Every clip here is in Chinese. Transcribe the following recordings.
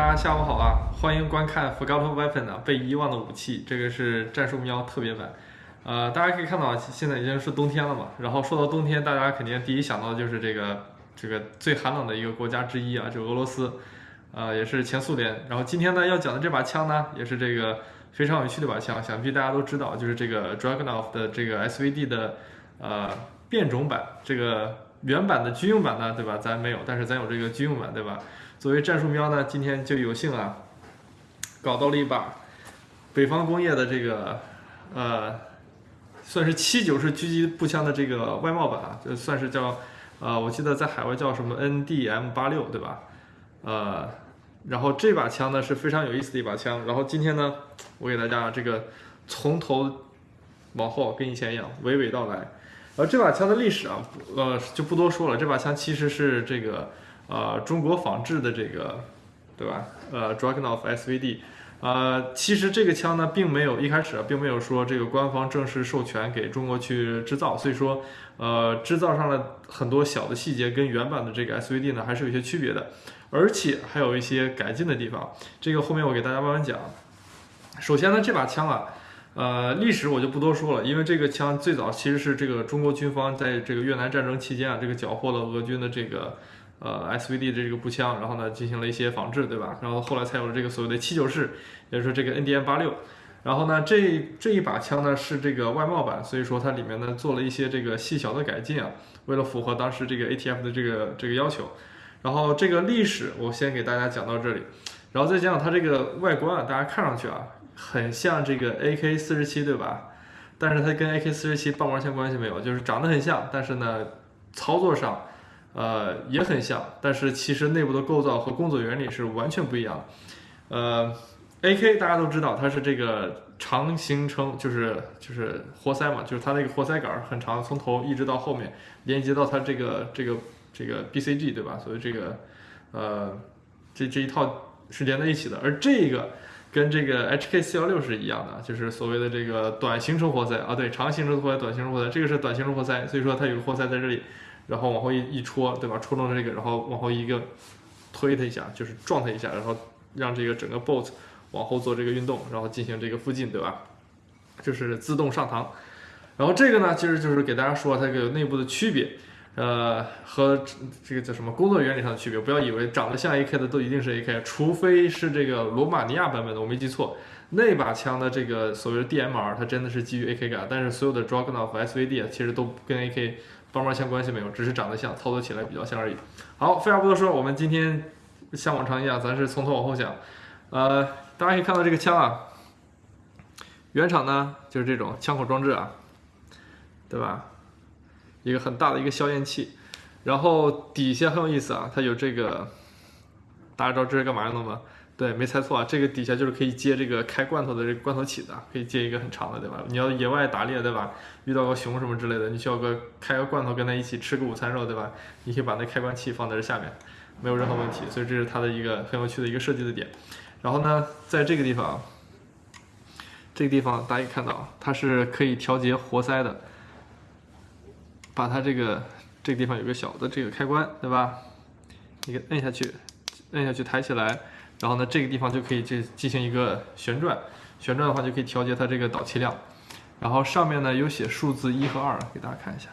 大家下午好啊！欢迎观看《Forgotten Weapon》啊，被遗忘的武器，这个是战术喵特别版。呃，大家可以看到，现在已经是冬天了嘛。然后说到冬天，大家肯定第一想到的就是这个 这个最寒冷的一个国家之一啊，就俄罗斯，呃，也是前苏联。然后今天呢要讲的这把枪呢，也是这个非常有趣的一把枪，想必大家都知道，就是这个 Dragunov 的这个 SVD 的呃变种版。这个原版的军用版呢，对吧？咱没有，但是咱有这个军用版，对吧？作为战术喵呢，今天就有幸啊，搞到了一把北方工业的这个呃，算是七九式狙击步枪的这个外贸版啊，就算是叫呃，我记得在海外叫什么 NDM 八六对吧？呃，然后这把枪呢是非常有意思的一把枪，然后今天呢，我给大家这个从头往后跟以前一样娓娓道来。而这把枪的历史啊，呃，就不多说了，这把枪其实是这个。呃，中国仿制的这个，对吧？呃，Dragunov SVD，呃，其实这个枪呢，并没有一开始啊并没有说这个官方正式授权给中国去制造，所以说，呃，制造上了很多小的细节跟原版的这个 SVD 呢还是有些区别的，而且还有一些改进的地方。这个后面我给大家慢慢讲。首先呢，这把枪啊，呃，历史我就不多说了，因为这个枪最早其实是这个中国军方在这个越南战争期间啊，这个缴获了俄军的这个。呃，SVD 的这个步枪，然后呢进行了一些仿制，对吧？然后后来才有了这个所谓的七九式，也就是说这个 NDM 八六。然后呢，这这一把枪呢是这个外贸版，所以说它里面呢做了一些这个细小的改进啊，为了符合当时这个 ATF 的这个这个要求。然后这个历史我先给大家讲到这里，然后再讲讲它这个外观啊，大家看上去啊很像这个 AK 四十七，对吧？但是它跟 AK 四十七半毛钱关系没有，就是长得很像，但是呢操作上。呃，也很像，但是其实内部的构造和工作原理是完全不一样的。呃，AK 大家都知道，它是这个长行程，就是就是活塞嘛，就是它那个活塞杆很长，从头一直到后面连接到它这个这个这个 BCG 对吧？所以这个呃这这一套是连在一起的。而这个跟这个 HK 四幺六是一样的，就是所谓的这个短行程活塞啊，对，长行程活塞、短行程活塞，这个是短行程活塞，所以说它有个活塞在这里。然后往后一一戳，对吧？戳中这个，然后往后一个推它一下，就是撞它一下，然后让这个整个 bolt 往后做这个运动，然后进行这个附近，对吧？就是自动上膛。然后这个呢，其实就是给大家说它这个内部的区别，呃，和这个叫什么工作原理上的区别。不要以为长得像 AK 的都一定是 AK，除非是这个罗马尼亚版本的，我没记错，那把枪的这个所谓的 DMR，它真的是基于 AK 感，但是所有的 Dragunov SVD 其实都跟 AK。帮忙枪关系没有，只是长得像，操作起来比较像而已。好，废话不多说，我们今天像往常一样，咱是从头往后讲。呃，大家可以看到这个枪啊，原厂呢就是这种枪口装置啊，对吧？一个很大的一个消焰器，然后底下很有意思啊，它有这个，大家知道这是干嘛用的吗？对，没猜错啊，这个底下就是可以接这个开罐头的这个罐头起子，可以接一个很长的，对吧？你要野外打猎，对吧？遇到个熊什么之类的，你需要个开个罐头跟它一起吃个午餐肉，对吧？你可以把那开关器放在这下面，没有任何问题。所以这是它的一个很有趣的一个设计的点。然后呢，在这个地方，这个地方大家可以看到，它是可以调节活塞的，把它这个这个地方有个小的这个开关，对吧？你给摁下去，摁下去抬起来。然后呢，这个地方就可以进进行一个旋转，旋转的话就可以调节它这个导气量。然后上面呢有写数字一和二，给大家看一下。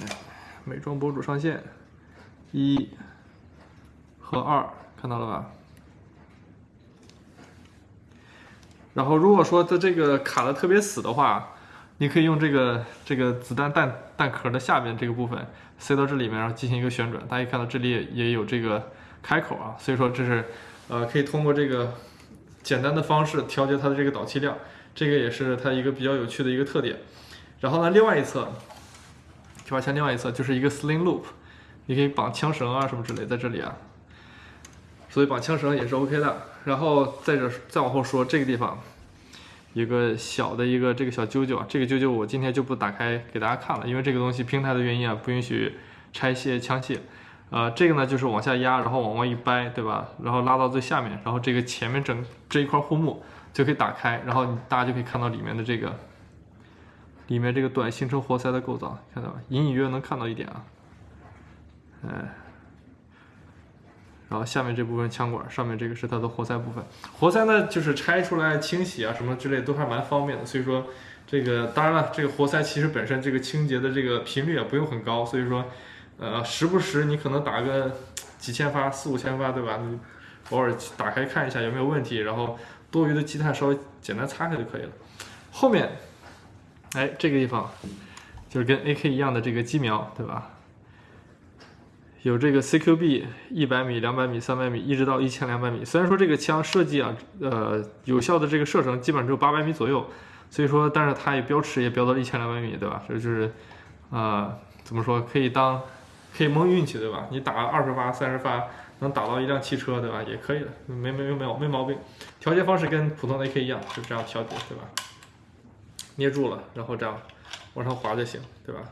哎，美妆博主上线，一和二，看到了吧？然后如果说它这个卡的特别死的话，你可以用这个这个子弹弹弹壳的下边这个部分塞到这里面，然后进行一个旋转。大家看到这里也有这个。开口啊，所以说这是，呃，可以通过这个简单的方式调节它的这个导气量，这个也是它一个比较有趣的一个特点。然后呢，另外一侧，这把枪另外一侧就是一个 sling loop，你可以绑枪绳啊什么之类在这里啊，所以绑枪绳也是 OK 的。然后再这再往后说，这个地方一个小的一个这个小揪揪啊，这个揪揪我今天就不打开给大家看了，因为这个东西平台的原因啊，不允许拆卸枪械。呃，这个呢就是往下压，然后往外一掰，对吧？然后拉到最下面，然后这个前面整这一块护木就可以打开，然后大家就可以看到里面的这个，里面这个短行程活塞的构造，看到吧？隐隐约约能看到一点啊，哎，然后下面这部分枪管，上面这个是它的活塞部分。活塞呢，就是拆出来清洗啊什么之类都还蛮方便的。所以说，这个当然了，这个活塞其实本身这个清洁的这个频率也不用很高，所以说，呃，时不时你可能打个几千发、四五千发，对吧？偶尔打开看一下有没有问题，然后多余的积碳稍微简单擦开就可以了。后面，哎，这个地方就是跟 AK 一样的这个机瞄，对吧？有这个 CQB 一百米、两百米、三百米，一直到一千两百米。虽然说这个枪设计啊，呃，有效的这个射程基本上只有八百米左右，所以说，但是它也标尺也标到一千两百米，对吧？这就是，啊，怎么说，可以当，可以蒙运气，对吧？你打二十发、三十发，能打到一辆汽车，对吧？也可以的，没没没没没毛病。调节方式跟普通的 AK 一样，就这样调节，对吧？捏住了，然后这样往上滑就行，对吧？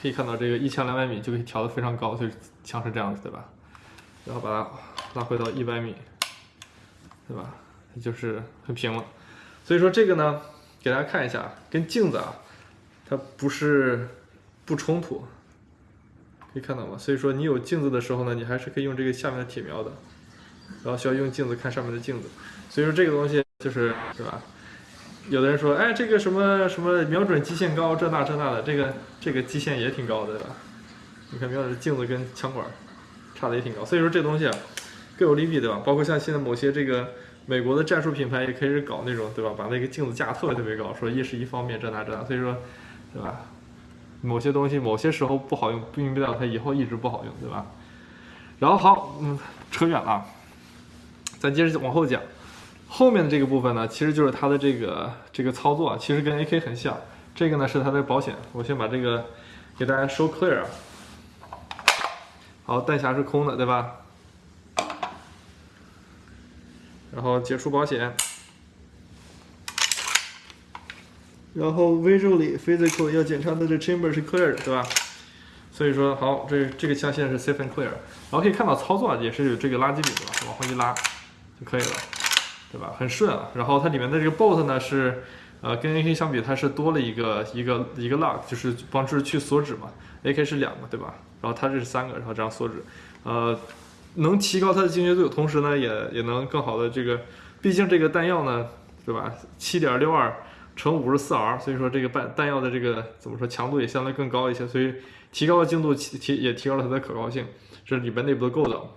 可以看到这个一枪两百米就可以调得非常高，就是枪是这样子，对吧？然后把它拉回到一百米，对吧？就是很平了。所以说这个呢，给大家看一下，跟镜子啊，它不是不冲突，可以看到吗？所以说你有镜子的时候呢，你还是可以用这个下面的铁瞄的，然后需要用镜子看上面的镜子。所以说这个东西就是，对吧？有的人说，哎，这个什么什么瞄准基线高，这那这那的，这个这个基线也挺高的，对吧？你看瞄准镜子跟枪管差的也挺高，所以说这东西啊各有利弊，对吧？包括像现在某些这个美国的战术品牌也开始搞那种，对吧？把那个镜子架特别特别高，说一是一方面这那这那，所以说，对吧？某些东西某些时候不好用，并不代表它以后一直不好用，对吧？然后好，嗯，扯远了，咱接着往后讲。后面的这个部分呢，其实就是它的这个这个操作，其实跟 AK 很像。这个呢是它的保险，我先把这个给大家收 clear。好，弹匣是空的，对吧？然后解除保险，然后 visually physical 要检查它的 chamber 是 clear 的，对吧？所以说，好，这这个枪现在是 safe and clear。然后可以看到操作也是有这个垃圾柄的，往后一拉就可以了。对吧？很顺啊。然后它里面的这个 bolt 呢是，呃，跟 AK 相比，它是多了一个一个一个 lock，就是帮助去锁止嘛。AK 是两个，对吧？然后它这是三个，然后这样锁止，呃，能提高它的精确度，同时呢也也能更好的这个，毕竟这个弹药呢，对吧？七点六二乘五十四 R，所以说这个弹弹药的这个怎么说强度也相对更高一些，所以提高了精度，提提也提高了它的可靠性。这是里边内部的构造。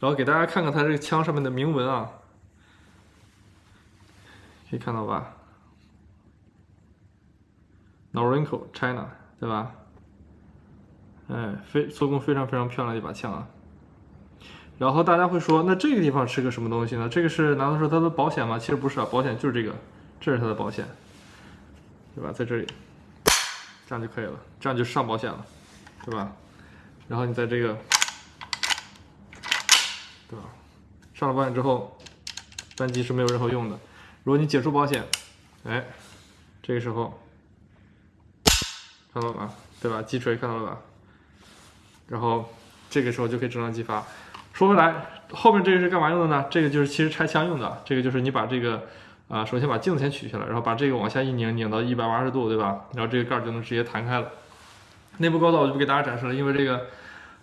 然后给大家看看它这个枪上面的铭文啊。可以看到吧，Norinco China，对吧？哎，非做工非常非常漂亮的一把枪啊。然后大家会说，那这个地方是个什么东西呢？这个是难道说它的保险吗？其实不是啊，保险就是这个，这是它的保险，对吧？在这里，这样就可以了，这样就上保险了，对吧？然后你在这个，对吧？上了保险之后，扳机是没有任何用的。如果你解除保险，哎，这个时候看到了吧，对吧？击锤看到了吧？然后这个时候就可以正常击发。说回来，后面这个是干嘛用的呢？这个就是其实拆枪用的。这个就是你把这个啊，首先把镜子先取下来，然后把这个往下一拧，拧到一百八十度，对吧？然后这个盖就能直接弹开了。内部构造我就不给大家展示了，因为这个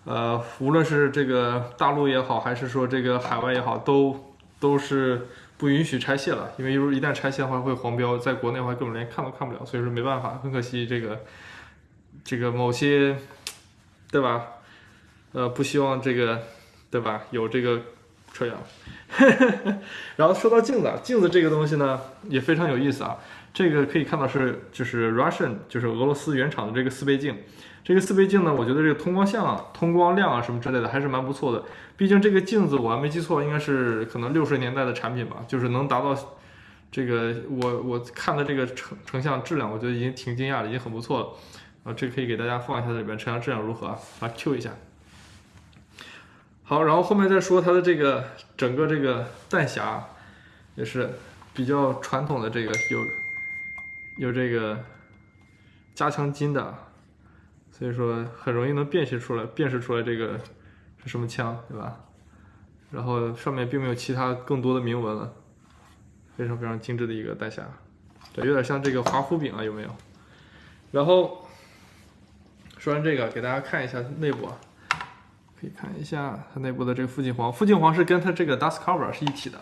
呃，无论是这个大陆也好，还是说这个海外也好，都都是。不允许拆卸了，因为如果一旦拆卸的话会黄标，在国内的话根本连看都看不了，所以说没办法，很可惜这个这个某些对吧？呃，不希望这个对吧？有这个扯远了。然后说到镜子，镜子这个东西呢也非常有意思啊，这个可以看到是就是 Russian 就是俄罗斯原厂的这个四倍镜。这个四倍镜呢，我觉得这个通光像啊、通光量啊什么之类的还是蛮不错的。毕竟这个镜子我还没记错，应该是可能六十年代的产品吧，就是能达到这个我我看的这个成成像质量，我觉得已经挺惊讶的，已经很不错了。啊，这可以给大家放一下这里边，成像质量如何？啊，Q 一下。好，然后后面再说它的这个整个这个弹匣也是比较传统的，这个有有这个加强筋的。所以说很容易能辨识出来，辨识出来这个是什么枪，对吧？然后上面并没有其他更多的铭文了，非常非常精致的一个弹匣，这有点像这个华夫饼啊，有没有？然后说完这个，给大家看一下内部啊，可以看一下它内部的这个附近簧，附近簧是跟它这个 dust cover 是一体的，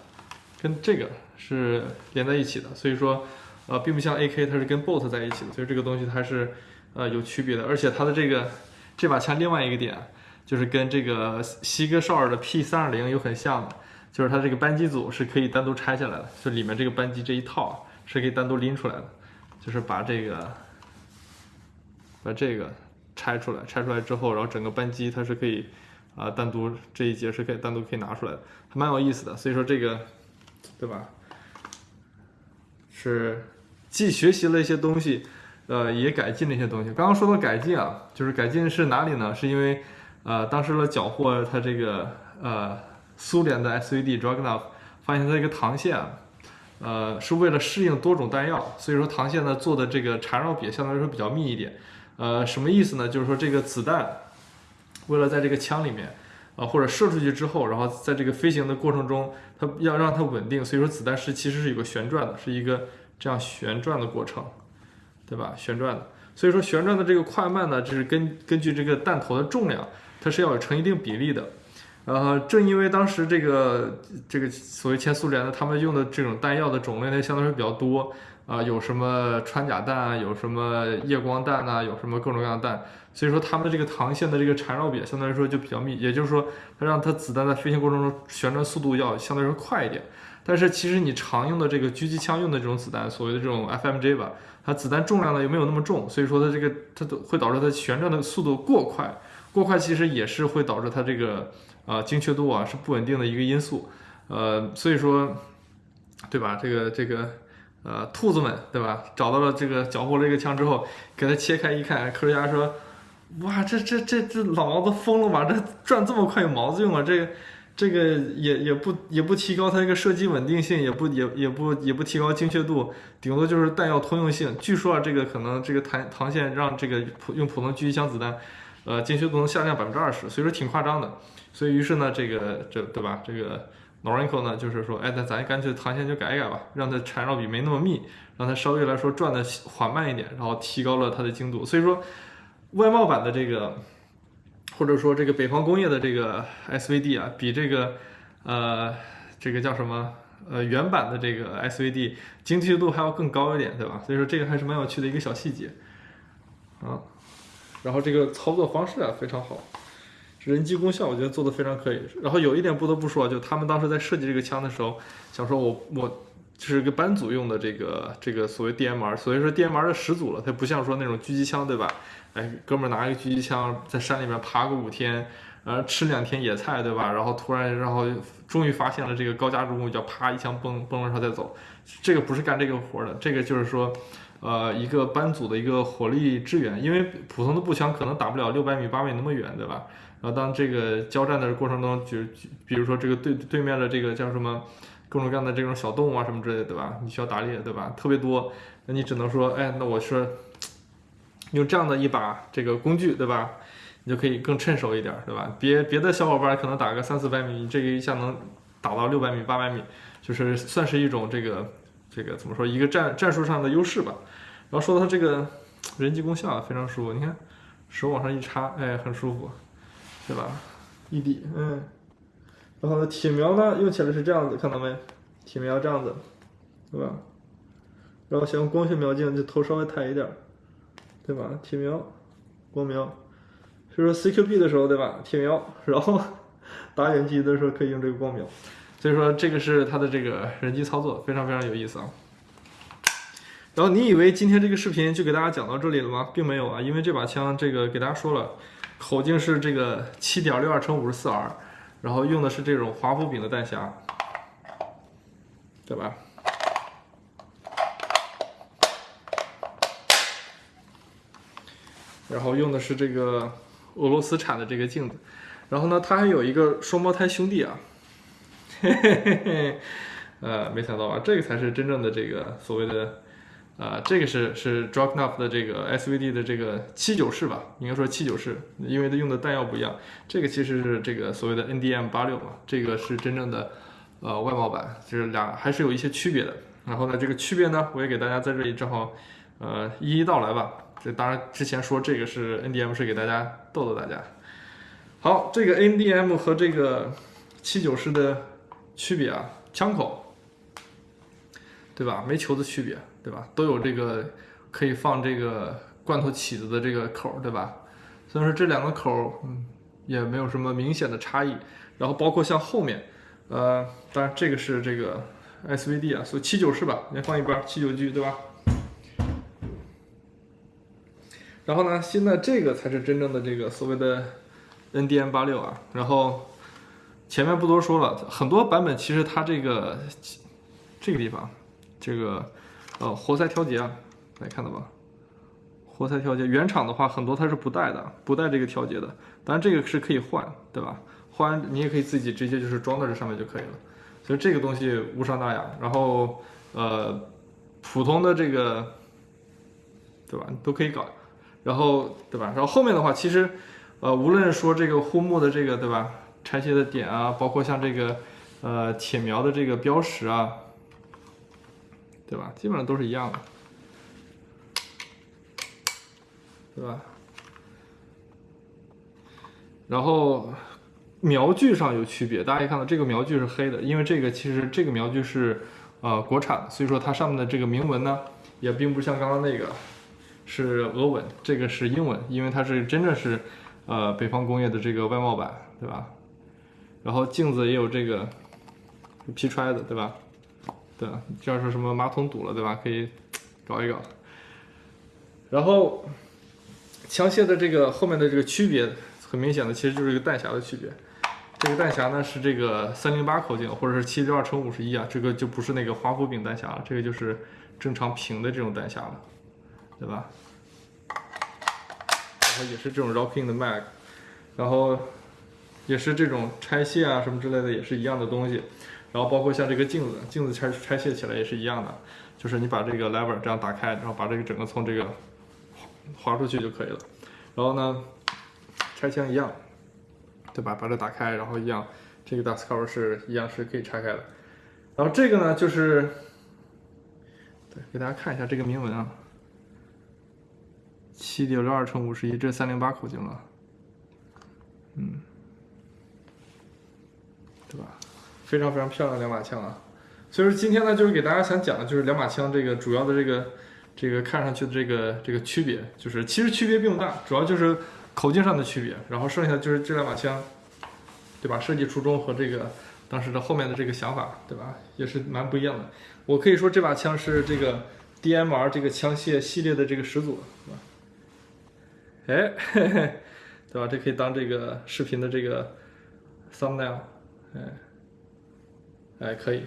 跟这个是连在一起的，所以说呃并不像 AK 它是跟 bolt 在一起的，所以这个东西它是呃有区别的，而且它的这个这把枪另外一个点就是跟这个西格绍尔的 P 三二零有很像的，就是它这个扳机组是可以单独拆下来的，就里面这个扳机这一套是可以单独拎出来的，就是把这个把这个拆出来，拆出来之后，然后整个扳机它是可以。啊，单独这一节是可以单独可以拿出来的，还蛮有意思的。所以说这个，对吧？是既学习了一些东西，呃，也改进了一些东西。刚刚说到改进啊，就是改进是哪里呢？是因为呃，当时的缴获它这个呃苏联的 SVD Dragunov，发现它这个膛线啊，呃，是为了适应多种弹药，所以说膛线呢做的这个缠绕比相对来说比较密一点。呃，什么意思呢？就是说这个子弹。为了在这个枪里面，啊，或者射出去之后，然后在这个飞行的过程中，它要让它稳定，所以说子弹是其实是有个旋转的，是一个这样旋转的过程，对吧？旋转的，所以说旋转的这个快慢呢，就是根根据这个弹头的重量，它是要有成一定比例的。呃，正因为当时这个这个所谓前苏联的，他们用的这种弹药的种类呢，相对来说比较多。啊，有什么穿甲弹啊，有什么夜光弹呐，有什么各种各样的弹，所以说他们的这个膛线的这个缠绕比相对来说就比较密，也就是说，它让它子弹在飞行过程中旋转速度要相对来说快一点。但是其实你常用的这个狙击枪用的这种子弹，所谓的这种 FMJ 吧，它子弹重量呢又没有那么重，所以说它这个它都会导致它旋转的速度过快，过快其实也是会导致它这个啊精确度啊是不稳定的一个因素。呃，所以说，对吧？这个这个。呃，兔子们，对吧？找到了这个缴获了这个枪之后，给它切开一看，科学家说：“哇，这这这这老毛子疯了吧？这转这么快有毛子用啊？这个这个也也不也不提高它这个射击稳定性，也不也也不也不提高精确度，顶多就是弹药通用性。据说啊，这个可能这个膛膛线让这个普用普通狙击枪子弹，呃，精确度能下降百分之二十，所以说挺夸张的。所以于是呢，这个这对吧？这个。” Norinco 呢，就是说，哎，那咱干脆膛线就改一改吧，让它缠绕比没那么密，让它稍微来说转的缓慢一点，然后提高了它的精度。所以说，外贸版的这个，或者说这个北方工业的这个 SVD 啊，比这个，呃，这个叫什么，呃，原版的这个 SVD 精确度还要更高一点，对吧？所以说这个还是蛮有趣的一个小细节，啊，然后这个操作方式啊非常好。人机功效我觉得做的非常可以，然后有一点不得不说，就他们当时在设计这个枪的时候，想说我我就是个班组用的这个这个所谓 DMR，所以说 DMR 的始祖了，它不像说那种狙击枪，对吧？哎，哥们儿拿一个狙击枪在山里面爬个五天，呃，吃两天野菜，对吧？然后突然然后终于发现了这个高加重物，叫啪一枪崩崩了上再走，这个不是干这个活的，这个就是说，呃，一个班组的一个火力支援，因为普通的步枪可能打不了六百米八米那么远，对吧？然后当这个交战的过程中，就比如说这个对对面的这个叫什么各种各样的这种小动物啊什么之类的，对吧？你需要打猎，对吧？特别多，那你只能说，哎，那我是用这样的一把这个工具，对吧？你就可以更趁手一点，对吧？别别的小伙伴可能打个三四百米，你这个一下能打到六百米、八百米，就是算是一种这个这个怎么说一个战战术上的优势吧。然后说到它这个人机功效非常舒服，你看手往上一插，哎，很舒服。对吧？一抵，嗯，然后呢，铁瞄呢用起来是这样子，看到没？铁瞄这样子，对吧？然后想用光学瞄镜，就头稍微抬一点，对吧？铁瞄，光瞄，所以说 CQB 的时候，对吧？铁瞄，然后打远距离的时候可以用这个光瞄，所以说这个是它的这个人机操作，非常非常有意思啊。然后你以为今天这个视频就给大家讲到这里了吗？并没有啊，因为这把枪这个给大家说了。口径是这个七点六二乘五十四 R，然后用的是这种华夫饼的弹匣，对吧？然后用的是这个俄罗斯产的这个镜子，然后呢，它还有一个双胞胎兄弟啊，嘿嘿嘿嘿，呃，没想到吧？这个才是真正的这个所谓的。啊，这个是是 d r o k n o f 的这个 SVD 的这个七九式吧，应该说七九式，因为它用的弹药不一样。这个其实是这个所谓的 NDM 八六嘛，这个是真正的呃外贸版，就是俩还是有一些区别的。然后呢，这个区别呢，我也给大家在这里正好呃一一道来吧。这当然之前说这个是 NDM 是给大家逗逗大家。好，这个 NDM 和这个七九式的区别啊，枪口，对吧？没球的区别，对吧？都有这个可以放这个罐头起子的这个口，对吧？所以说这两个口，嗯，也没有什么明显的差异。然后包括像后面，呃，当然这个是这个 SVD 啊，所以七九式吧，先放一边，七九 G 对吧？然后呢，现在这个才是真正的这个所谓的 NDM 八六啊。然后前面不多说了，很多版本其实它这个这个地方，这个呃活塞调节啊，大家看到吧？活塞调节原厂的话，很多它是不带的，不带这个调节的。当然这个是可以换，对吧？换你也可以自己直接就是装在这上面就可以了。所以这个东西无伤大雅。然后呃，普通的这个，对吧？都可以搞。然后，对吧？然后后面的话，其实，呃，无论说这个护木的这个，对吧？拆卸的点啊，包括像这个，呃，铁苗的这个标识啊，对吧？基本上都是一样的，对吧？然后苗具上有区别，大家可以看到这个苗具是黑的，因为这个其实这个苗具是呃国产的，所以说它上面的这个铭文呢，也并不像刚刚那个。是俄文，这个是英文，因为它是真的是，呃，北方工业的这个外贸版，对吧？然后镜子也有这个劈揣的，对吧？对，这样说什么马桶堵了，对吧？可以搞一搞。然后枪械的这个后面的这个区别，很明显的，其实就是一个弹匣的区别。这个弹匣呢是这个三零八口径，或者是七六二乘五十一啊，这个就不是那个华夫饼弹匣了，这个就是正常平的这种弹匣了。对吧？然后也是这种 rocking 的 mag，然后也是这种拆卸啊什么之类的也是一样的东西，然后包括像这个镜子，镜子拆拆卸起来也是一样的，就是你把这个 lever 这样打开，然后把这个整个从这个滑出去就可以了。然后呢，拆枪一样，对吧？把这打开，然后一样，这个 dust cover 是一样是可以拆开的。然后这个呢，就是对，给大家看一下这个铭文啊。七点六二乘五十一，这三零八口径了，嗯，对吧？非常非常漂亮两把枪啊！所以说今天呢，就是给大家想讲的就是两把枪这个主要的这个这个看上去的这个这个区别，就是其实区别并不大，主要就是口径上的区别，然后剩下就是这两把枪，对吧？设计初衷和这个当时的后面的这个想法，对吧？也是蛮不一样的。我可以说这把枪是这个 DMR 这个枪械系列的这个始祖，是吧？哎，嘿嘿，对吧？这可以当这个视频的这个 thumbnail，哎，哎，可以。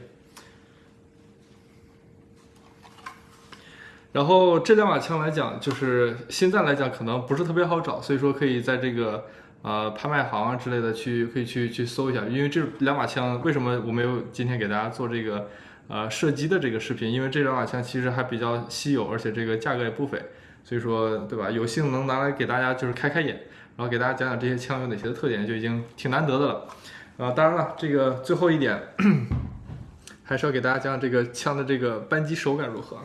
然后这两把枪来讲，就是现在来讲可能不是特别好找，所以说可以在这个呃拍卖行啊之类的去可以去去搜一下。因为这两把枪为什么我没有今天给大家做这个呃射击的这个视频？因为这两把枪其实还比较稀有，而且这个价格也不菲。所以说，对吧？有幸能拿来给大家就是开开眼，然后给大家讲讲这些枪有哪些的特点，就已经挺难得的了。啊，当然了，这个最后一点，还是要给大家讲讲这个枪的这个扳机手感如何。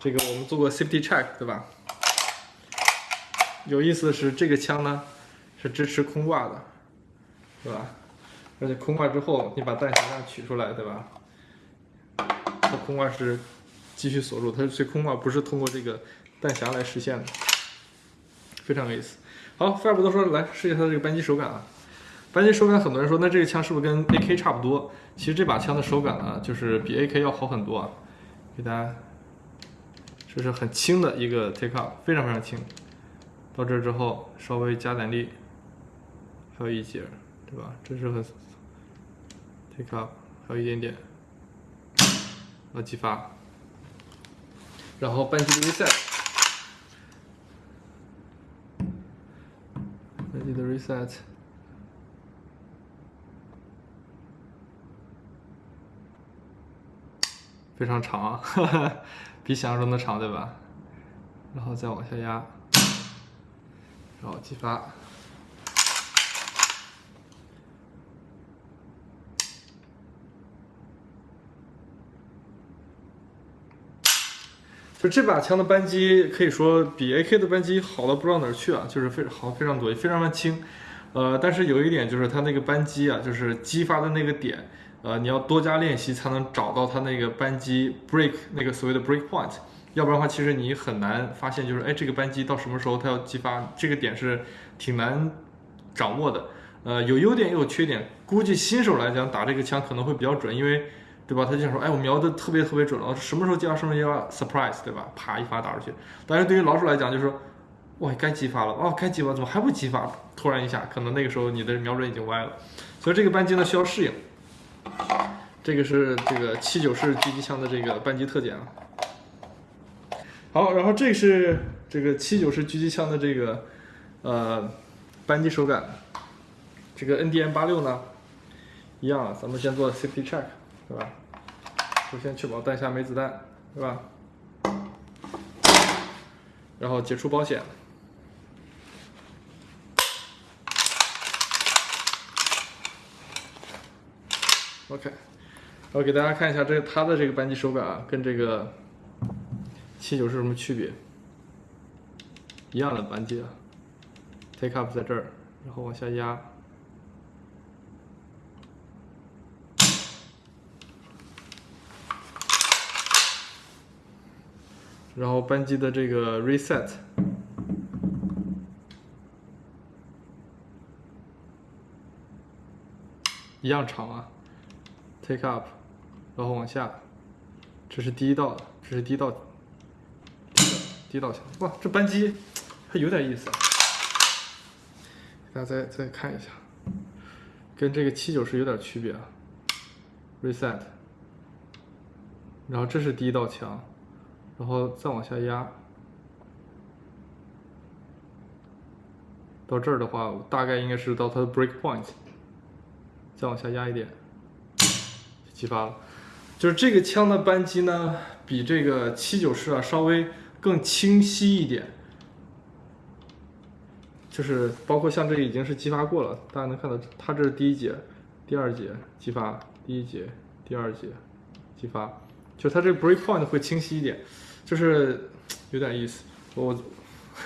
这个我们做过 safety check，对吧？有意思的是，这个枪呢是支持空挂的，对吧？而且空挂之后，你把弹匣样取出来，对吧？它空挂是继续锁住，它是空挂，不是通过这个。弹匣来实现的，非常有意思。好，废话不多说，来试一下它这个扳机手感啊。扳机手感，很多人说，那这个枪是不是跟 AK 差不多？其实这把枪的手感呢，就是比 AK 要好很多啊。给大家，这是很轻的一个 take up，非常非常轻。到这之后，稍微加点力，还有一节，对吧？这是很 take up，还有一点点，要激发，然后扳机的 reset 扳机。的 reset 非常长，比想象中的长，对吧？然后再往下压，然后激发。就这把枪的扳机可以说比 AK 的扳机好到不知道哪儿去啊，就是非常好非常多，也非常的轻，呃，但是有一点就是它那个扳机啊，就是击发的那个点，呃，你要多加练习才能找到它那个扳机 break 那个所谓的 break point，要不然的话，其实你很难发现，就是哎，这个扳机到什么时候它要激发，这个点是挺难掌握的。呃，有优点也有缺点，估计新手来讲打这个枪可能会比较准，因为对吧？他就想说，哎，我瞄的特别特别准了，什么时候激发，什么时候激发，surprise，对吧？啪一发打出去。但是对于老手来讲，就是说，哇，该激发了，哦，该激发，怎么还不激发？突然一下，可能那个时候你的瞄准已经歪了。所以这个扳机呢需要适应。这个是这个七九式狙击枪的这个扳机特点啊。好，然后这是这个七九式狙击枪的这个呃扳机手感。这个 NDM 八六呢，一样啊，咱们先做 safety check，对吧？首先确保弹匣没子弹，对吧？然后解除保险。OK，然后给大家看一下这个它的这个扳机手感啊，跟这个七九是什么区别？一样的扳机啊，take up 在这儿，然后往下压。然后扳机的这个 reset 一样长啊，take up，然后往下，这是第一道，这是第一道，第一道墙，哇，这扳机还有点意思，大家再再看一下，跟这个七九是有点区别啊，reset，然后这是第一道墙。然后再往下压，到这儿的话，大概应该是到它的 break point。再往下压一点，激发了。就是这个枪的扳机呢，比这个七九式啊稍微更清晰一点。就是包括像这个已经是激发过了，大家能看到，它这是第一节、第二节激发，第一节、第二节激发，就它这个 break point 会清晰一点。就是有点意思，我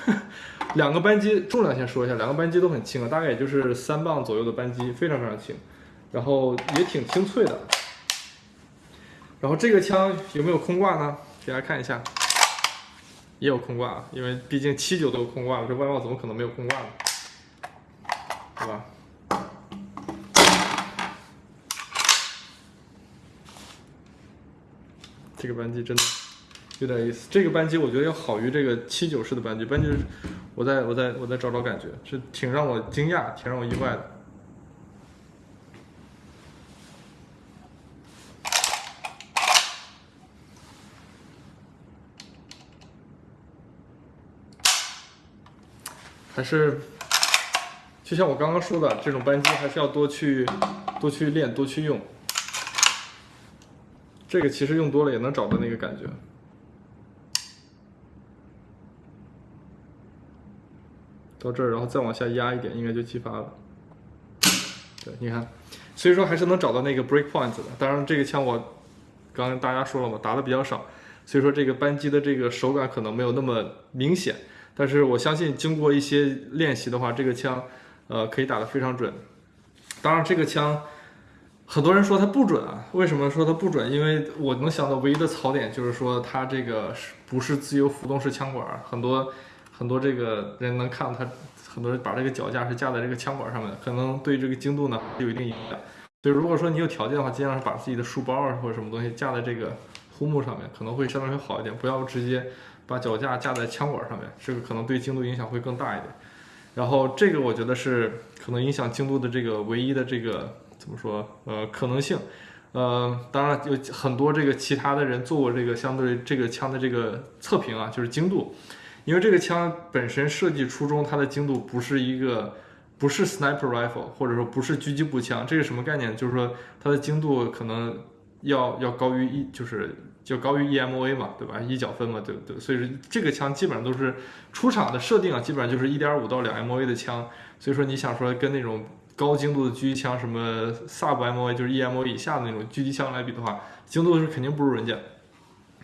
两个扳机重量先说一下，两个扳机都很轻啊，大概也就是三磅左右的扳机，非常非常轻，然后也挺清脆的。然后这个枪有没有空挂呢？给大家看一下，也有空挂，因为毕竟七九都有空挂了，这外贸怎么可能没有空挂呢？对吧？这个扳机真的。有点意思，这个扳机我觉得要好于这个七九式的扳机。扳机，我再我再我再找找感觉，是挺让我惊讶，挺让我意外的。还是，就像我刚刚说的，这种扳机还是要多去多去练，多去用。这个其实用多了也能找到那个感觉。到这儿，然后再往下压一点，应该就激发了。对，你看，所以说还是能找到那个 break point 的。当然，这个枪我刚刚大家说了嘛，打的比较少，所以说这个扳机的这个手感可能没有那么明显。但是我相信，经过一些练习的话，这个枪呃可以打得非常准。当然，这个枪很多人说它不准啊，为什么说它不准？因为我能想到唯一的槽点就是说它这个是不是自由浮动式枪管，很多。很多这个人能看到它，很多人把这个脚架是架在这个枪管上面，可能对这个精度呢有一定影响。所以如果说你有条件的话，尽量把自己的书包啊或者什么东西架在这个护木上面，可能会相对会好一点。不要直接把脚架架在枪管上面，这个可能对精度影响会更大一点。然后这个我觉得是可能影响精度的这个唯一的这个怎么说呃可能性。呃，当然有很多这个其他的人做过这个相对这个枪的这个测评啊，就是精度。因为这个枪本身设计初衷，它的精度不是一个，不是 sniper rifle，或者说不是狙击步枪，这是什么概念？就是说它的精度可能要要高于一，就是就高于 EMA 嘛，对吧？一角分嘛，对不对？所以说这个枪基本上都是出厂的设定啊，基本上就是一点五到两 MA 的枪。所以说你想说跟那种高精度的狙击枪，什么 sub MA 就是 EMA 以下的那种狙击枪来比的话，精度是肯定不如人家。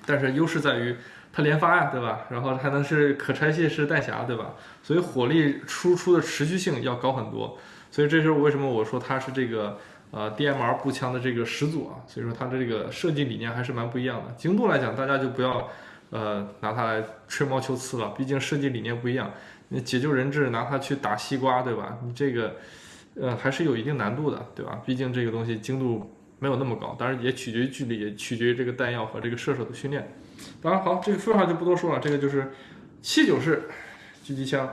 但是优势在于。它连发呀，对吧？然后还能是可拆卸式弹匣，对吧？所以火力输出的持续性要高很多。所以这是为什么我说它是这个呃 DMR 步枪的这个始祖啊。所以说它的这个设计理念还是蛮不一样的。精度来讲，大家就不要呃拿它来吹毛求疵了，毕竟设计理念不一样。你解救人质拿它去打西瓜，对吧？你这个呃还是有一定难度的，对吧？毕竟这个东西精度没有那么高，当然也取决于距离，也取决于这个弹药和这个射手的训练。当然好，这个废话就不多说了，这个就是七九式狙击枪，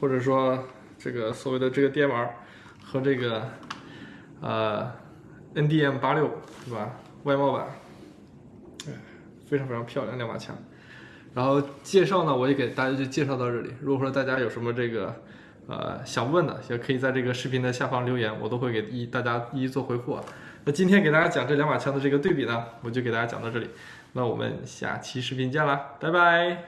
或者说这个所谓的这个 DMR 和这个呃 NDM 八六，对吧？外贸版，哎，非常非常漂亮两把枪。然后介绍呢，我也给大家就介绍到这里。如果说大家有什么这个呃想问的，也可以在这个视频的下方留言，我都会给一大家一一做回复啊。那今天给大家讲这两把枪的这个对比呢，我就给大家讲到这里。那我们下期视频见啦，拜拜！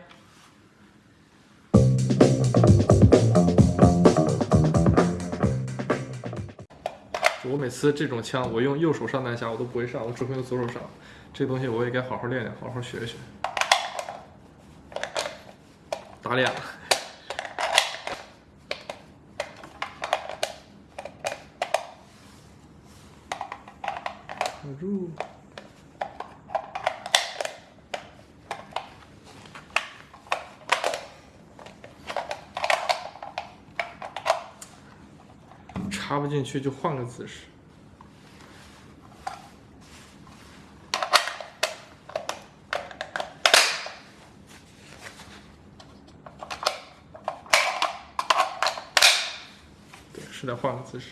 我每次这种枪，我用右手上弹匣，我都不会上，我只会用左手上。这东西我也该好好练练，好好学一学。打脸了！进去就换个姿势。对，是的换个姿势。